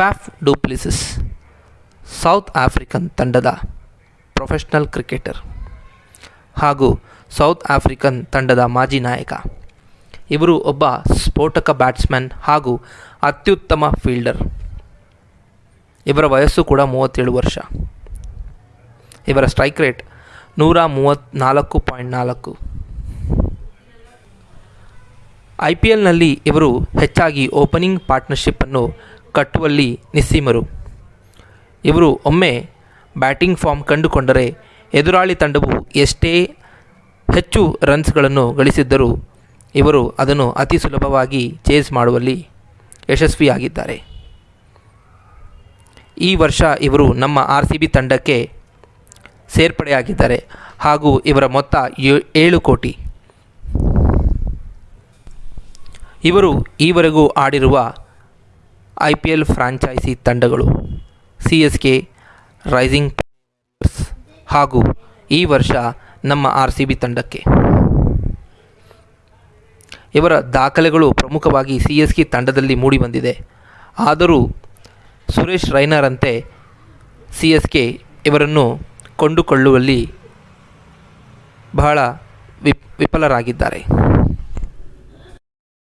Faf du Plessis South African ತಂಡದ professional cricketer ಹಾಗೂ South African ತಂಡದ ಮಾಜಿ ನಾಯಕ. ಇವರು ಒಬ್ಬ ಸ್ಫೋಟಕ ಬ್ಯಾಟ್ಸ್ಮನ್ ಹಾಗೂ ಅತ್ಯುತ್ತಮ ಫೀಲ್ಡರ್ ಇವರ ವಯಸ್ಸು ಕೂಡ ಮೂವತ್ತೇಳು ವರ್ಷ. ಇವರ ಸ್ಟ್ರೈಕ್ ರೇಟ್ ನೂರ ಮೂವತ್ತ್ನಾಲ್ಕು ಪಾಯಿಂಟ್ ನಾಲ್ಕು. ಐ ಪಿ ಎಲ್ನಲ್ಲಿ ಇವರು ಹೆಚ್ಚಾಗಿ ಓಪನಿಂಗ್ ಪಾರ್ಟ್ನರ್ಶಿಪ್ಪನ್ನು ಕಟ್ಟುವಲ್ಲಿ ನಿಸ್ಸೀಮರು. ಇವರು ಒಮ್ಮೆ ಬ್ಯಾಟಿಂಗ್ ಫಾರ್ಮ್ ಕಂಡುಕೊಂಡರೆ ಎದುರಾಳಿ ತಂಡವು ಎಷ್ಟೇ ಹೆಚ್ಚು ರನ್ಸ್ಗಳನ್ನು ಗಳಿಸಿದ್ದರೂ ಇವರು ಅದನ್ನು ಅತಿ ಸುಲಭವಾಗಿ ಚೇಸ್ ಮಾಡುವಲ್ಲಿ ಯಶಸ್ವಿಯಾಗಿದ್ದಾರೆ. ಈ ವರ್ಷ ಇವರು ನಮ್ಮ ಆರ್ ಸಿ ಬಿ ತಂಡಕ್ಕೆ ಸೇರ್ಪಡೆಯಾಗಿದ್ದಾರೆ ಹಾಗೂ ಇವರ ಮೊತ್ತ ಏಳು ಕೋಟಿ. ಇವರು ಈವರೆಗೂ ಆಡಿರುವ ಐ ಪಿ ಎಲ್ ಫ್ರಾಂಚೈಸಿ ತಂಡಗಳು, ಸಿ ಎಸ್ ಕೆ, ರೈಸಿಂಗ್ ಹಾಗೂ ಈ ವರ್ಷ ನಮ್ಮ ಆರ್ ಸಿ ಬಿ ತಂಡಕ್ಕೆ. ಇವರ ದಾಖಲೆಗಳು ಪ್ರಮುಖವಾಗಿ ಸಿ ಎಸ್ ಕೆ ತಂಡದಲ್ಲಿ ಮೂಡಿಬಂದಿದೆ. ಆದರೂ ಸುರೇಶ್ ರೈನರಂತೆ ಸಿ ಎಸ್ ಕೆ ಇವರನ್ನು ಕೊಂಡುಕೊಳ್ಳುವಲ್ಲಿ ಬಹಳ ವಿಪ್, ವಿಫಲರಾಗಿದ್ದಾರೆ.